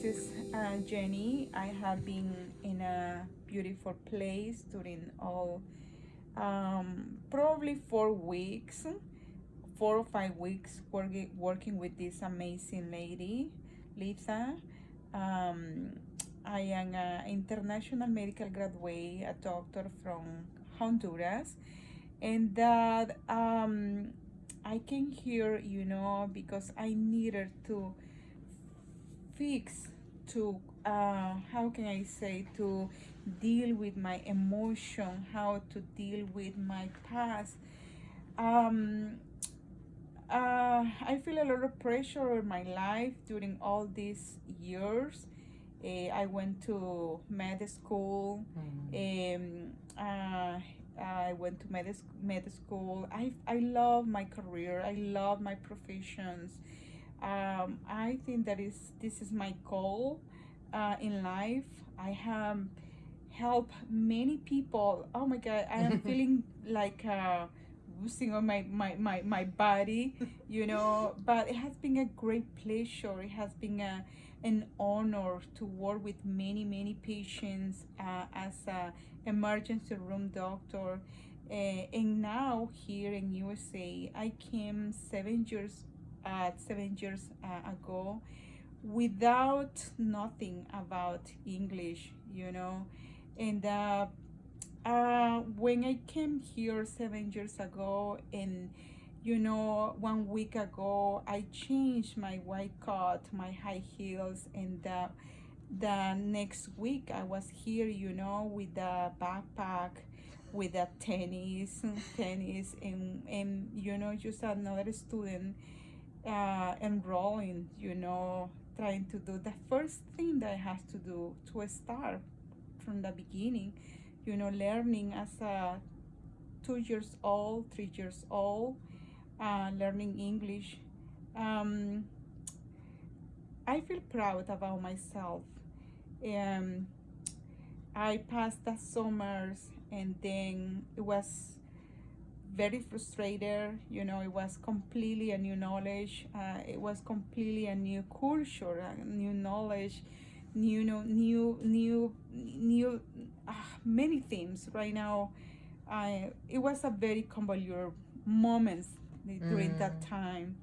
this is uh, Jenny. I have been in a beautiful place during all um, probably four weeks, four or five weeks working working with this amazing lady, Lisa. Um, I am an international medical graduate, a doctor from Honduras, and that um, I came here, you know, because I needed to fix to uh, how can I say to deal with my emotion, how to deal with my past. Um, uh, I feel a lot of pressure in my life during all these years. Uh, I went to med school. Mm. Um, uh, I went to med, med school. I, I love my career. I love my professions. Um, I think that is this is my goal uh, in life. I have helped many people. Oh my God, I am feeling like uh, boosting on my, my, my, my body, you know, but it has been a great pleasure. It has been a, an honor to work with many, many patients uh, as a emergency room doctor. Uh, and now here in USA, I came seven years uh, seven years uh, ago without nothing about English, you know. And uh, uh, when I came here seven years ago and you know one week ago I changed my white coat my high heels and uh, the next week I was here you know with a backpack with a tennis tennis and and you know just another student uh, enrolling, you know, trying to do the first thing that I have to do to start from the beginning, you know, learning as a two years old, three years old, uh, learning English. Um, I feel proud about myself. Um, I passed the summers and then it was very frustrated you know it was completely a new knowledge uh, it was completely a new culture a new knowledge new new new new, new uh, many things. Right now I, it was a very convoluted moment during mm. that time.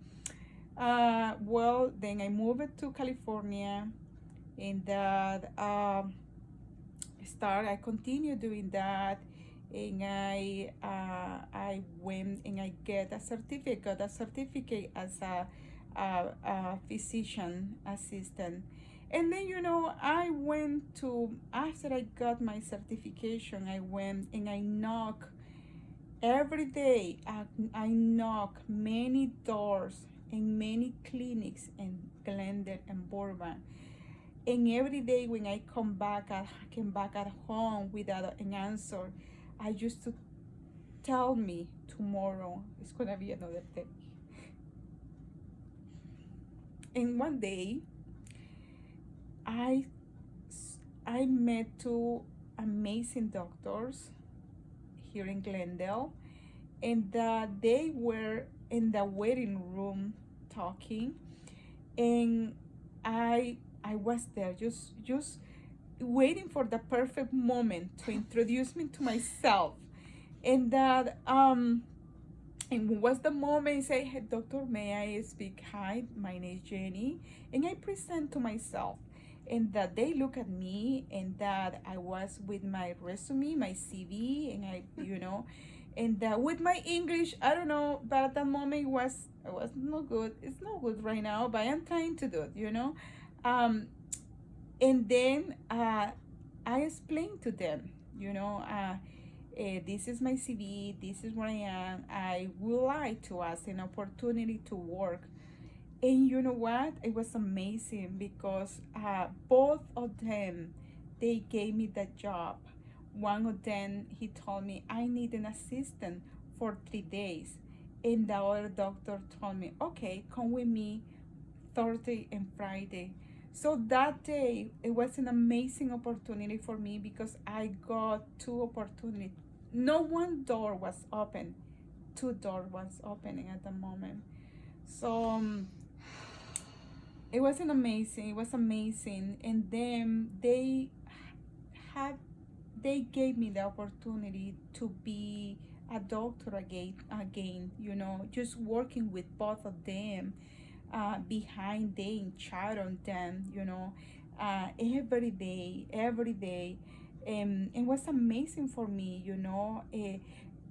Uh, well then I moved to California and that uh, start I continued doing that and I uh, I went and I get a certificate, a certificate as a, a, a physician assistant. And then, you know, I went to, after I got my certification, I went and I knock every day, I, I knock many doors in many clinics in Glendale and Burbank. And every day when I come back, I came back at home without an answer. I used to tell me tomorrow is gonna be another day. And one day, I I met two amazing doctors here in Glendale, and uh, they were in the waiting room talking, and I I was there just just waiting for the perfect moment to introduce me to myself. And that um and was the moment I say hey doctor may I speak? Hi my name is Jenny. And I present to myself. And that they look at me and that I was with my resume my CV and I you know and that with my English I don't know but at that moment it was it was not good. It's not good right now but I'm trying to do it you know? Um and then uh, I explained to them, you know, uh, uh, this is my CV, this is where I am. I would like to ask an opportunity to work. And you know what? It was amazing because uh, both of them, they gave me the job. One of them, he told me, I need an assistant for three days. And the other doctor told me, okay, come with me Thursday and Friday so that day, it was an amazing opportunity for me because I got two opportunities. No one door was open, two door was opening at the moment. So um, it wasn't amazing. It was amazing, and then they had they gave me the opportunity to be a doctor again. Again, you know, just working with both of them, uh, behind them, in charge on them. You know, uh, every day, every day, and it was amazing for me. You know, uh,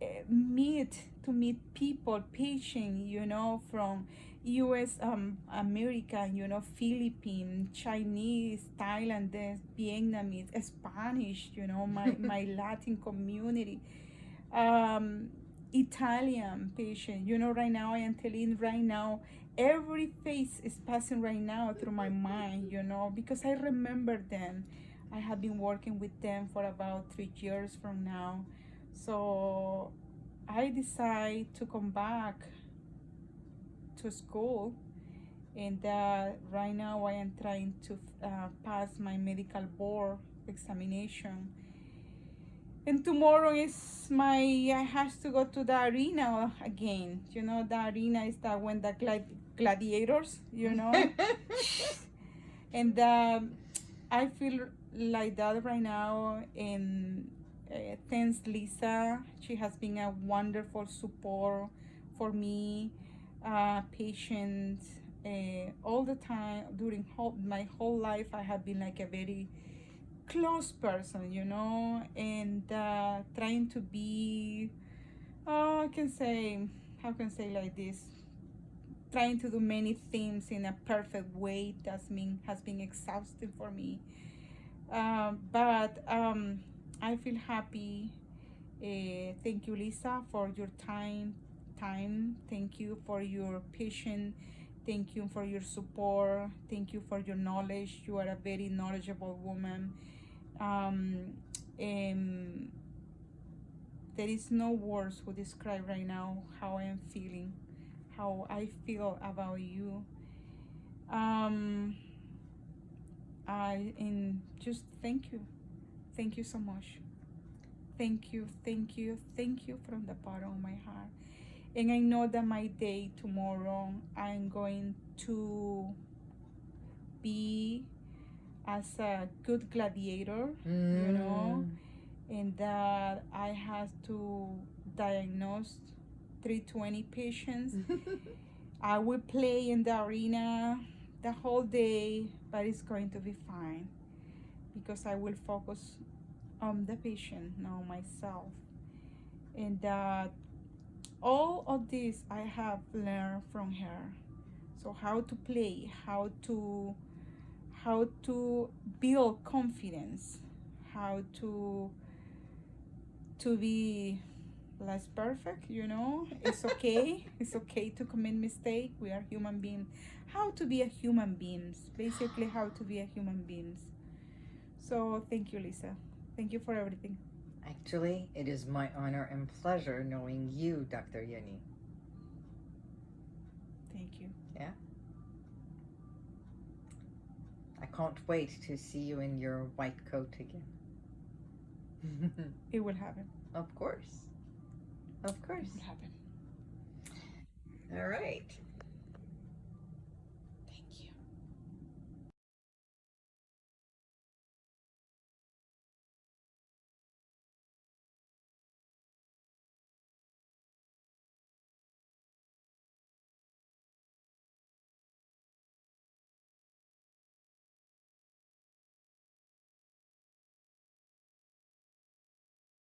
uh, meet to meet people, patients. You know, from U.S., um, America, you know, Philippine, Chinese, Thailandese, Vietnamese, Spanish, you know, my, my Latin community, um, Italian patient. You know, right now I am telling right now, every face is passing right now through my mind, you know, because I remember them. I have been working with them for about three years from now. So I decide to come back to school and uh, right now I am trying to uh, pass my medical board examination and tomorrow is my I have to go to the arena again. You know the arena is that when the glad, gladiators you know? And um, I feel like that right now. And uh, thanks Lisa. She has been a wonderful support for me uh, patient uh, all the time. During whole, my whole life i have been like a very close person you know and uh, trying to be oh i can say how can I say like this trying to do many things in a perfect way that's mean has been exhausting for me uh, but um, i feel happy uh, thank you lisa for your time time. Thank you for your patience. Thank you for your support. Thank you for your knowledge. You are a very knowledgeable woman. Um, and there is no words to describe right now how I am feeling, how I feel about you. Um, I and just thank you, thank you so much. Thank you, thank you, thank you from the bottom of my heart and I know that my day tomorrow I'm going to be as a good gladiator, mm. you know, mm. and that I have to diagnose 320 patients. I will play in the arena the whole day, but it's going to be fine because I will focus on the patient, not myself. And that all of this I have learned from her. So how to play, how to how to build confidence, how to to be less perfect, you know. It's okay. it's okay to commit mistake. We are human beings. How to be a human beings. Basically how to be a human beings. So thank you, Lisa. Thank you for everything. Actually, it is my honor and pleasure knowing you, Dr. Yeni. Thank you. Yeah. Can't wait to see you in your white coat again. it will happen. Of course. Of course. It will happen. All right.